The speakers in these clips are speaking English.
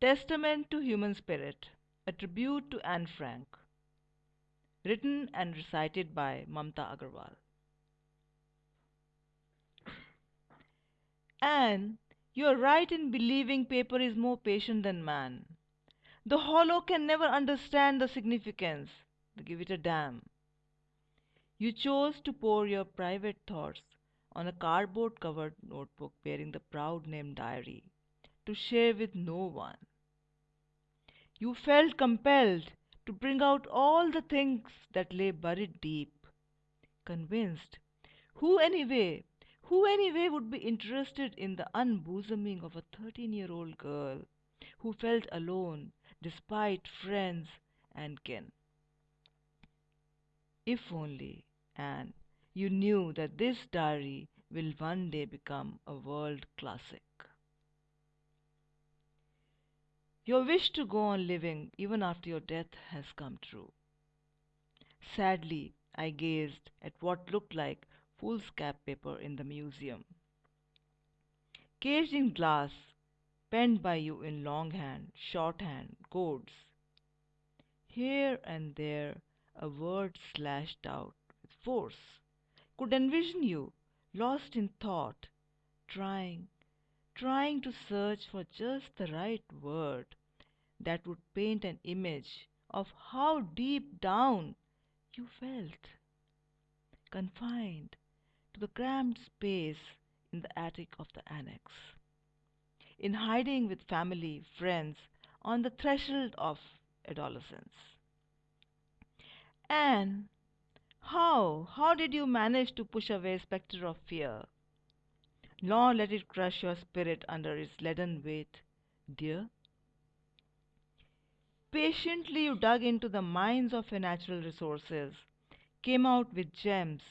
Testament to Human Spirit, a tribute to Anne Frank. Written and recited by Mamta Agarwal. Anne, you are right in believing paper is more patient than man. The hollow can never understand the significance. Give it a damn. You chose to pour your private thoughts on a cardboard covered notebook bearing the proud name Diary to share with no one. You felt compelled to bring out all the things that lay buried deep. Convinced, who anyway, who anyway would be interested in the unbosoming of a 13 year old girl who felt alone despite friends and kin? If only, Anne, you knew that this diary will one day become a world classic. Your wish to go on living even after your death has come true. Sadly, I gazed at what looked like foolscap paper in the museum. Caged in glass, penned by you in longhand, shorthand, codes. Here and there, a word slashed out with force. Could envision you, lost in thought, trying, trying to search for just the right word that would paint an image of how deep down you felt, confined to the cramped space in the attic of the annex, in hiding with family, friends, on the threshold of adolescence. And how, how did you manage to push away spectre of fear, nor let it crush your spirit under its leaden weight, dear? Patiently you dug into the mines of your natural resources, came out with gems,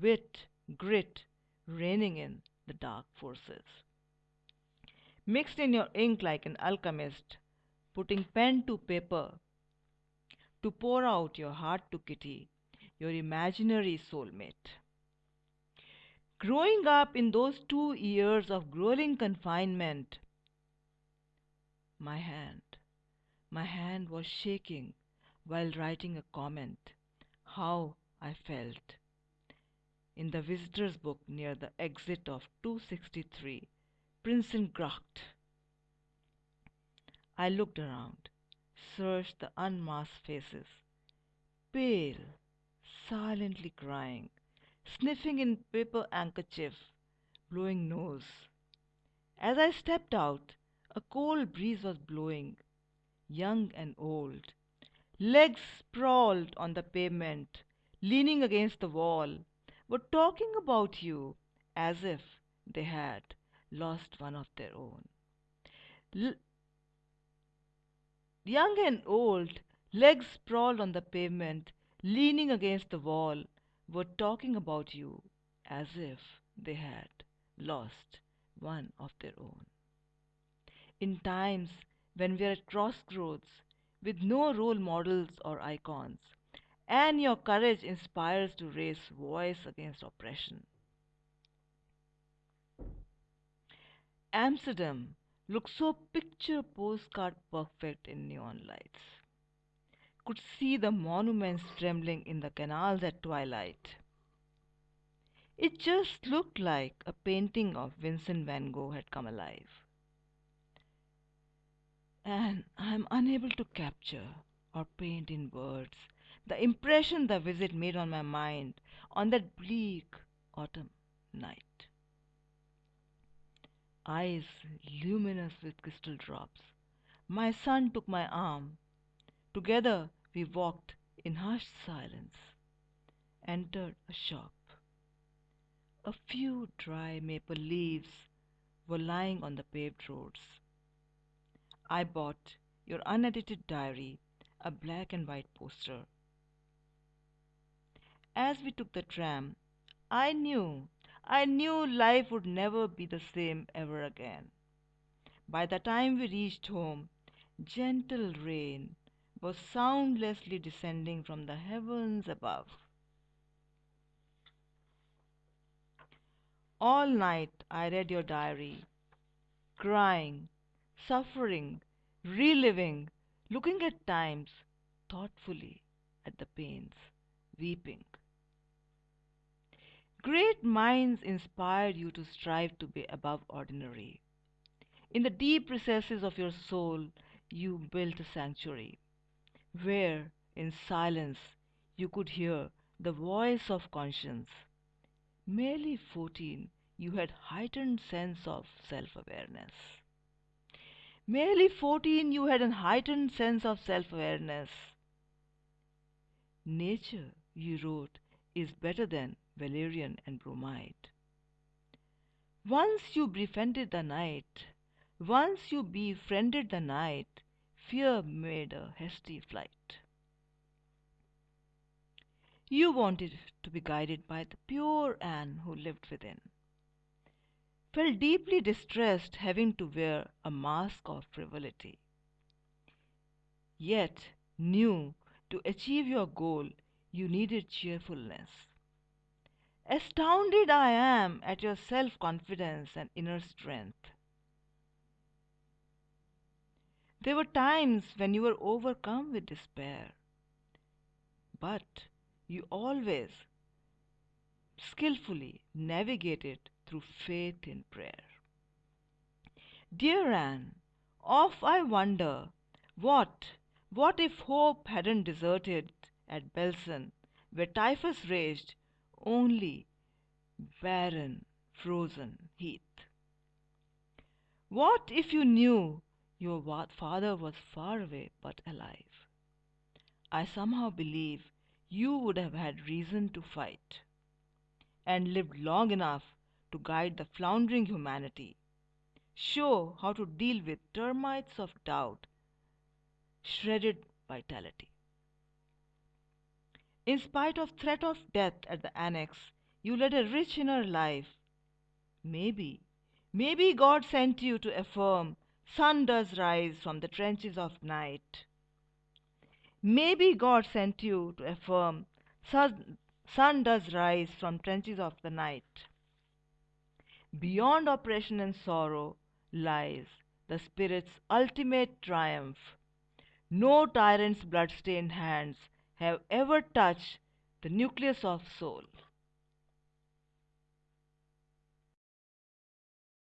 wit, grit, reining in the dark forces. Mixed in your ink like an alchemist, putting pen to paper, to pour out your heart to Kitty, your imaginary soulmate. Growing up in those two years of grueling confinement, my hand my hand was shaking while writing a comment. How I felt. In the visitor's book near the exit of 263, Prinsengracht. I looked around, searched the unmasked faces, pale, silently crying, sniffing in paper handkerchief, blowing nose. As I stepped out, a cold breeze was blowing young and old, legs sprawled on the pavement, leaning against the wall, were talking about you as if they had lost one of their own. L- young and old, legs sprawled on the pavement, leaning against the wall, were talking about you as if they had lost one of their own. In times when we're at crossroads with no role models or icons, and your courage inspires to raise voice against oppression. Amsterdam looks so picture postcard perfect in neon lights. Could see the monuments trembling in the canals at twilight. It just looked like a painting of Vincent van Gogh had come alive and I am unable to capture or paint in words the impression the visit made on my mind on that bleak autumn night. Eyes luminous with crystal drops, my son took my arm. Together we walked in hushed silence, entered a shop. A few dry maple leaves were lying on the paved roads. I bought your unedited diary, a black and white poster. As we took the tram, I knew, I knew life would never be the same ever again. By the time we reached home, gentle rain was soundlessly descending from the heavens above. All night I read your diary, crying, suffering, reliving, looking at times thoughtfully at the pains, weeping. Great minds inspired you to strive to be above ordinary. In the deep recesses of your soul, you built a sanctuary where, in silence, you could hear the voice of conscience. Merely fourteen, you had heightened sense of self-awareness. Merely fourteen, you had a heightened sense of self-awareness. Nature, you wrote, is better than valerian and bromide. Once you befriended the night, once you befriended the night, fear made a hasty flight. You wanted to be guided by the pure Anne who lived within. Felt deeply distressed having to wear a mask of frivolity. Yet knew to achieve your goal you needed cheerfulness. Astounded I am at your self confidence and inner strength. There were times when you were overcome with despair, but you always skillfully navigated through faith in prayer. Dear Anne, oft I wonder what, what if hope hadn't deserted at Belsen, where typhus raged, only barren, frozen heath? What if you knew your father was far away but alive? I somehow believe you would have had reason to fight and lived long enough to guide the floundering humanity, show how to deal with termites of doubt, shredded vitality. In spite of threat of death at the annex, you led a rich inner life. Maybe, maybe God sent you to affirm sun does rise from the trenches of night. Maybe God sent you to affirm sun, sun does rise from trenches of the night. Beyond oppression and sorrow lies the Spirit's ultimate triumph. No tyrant's blood-stained hands have ever touched the nucleus of soul.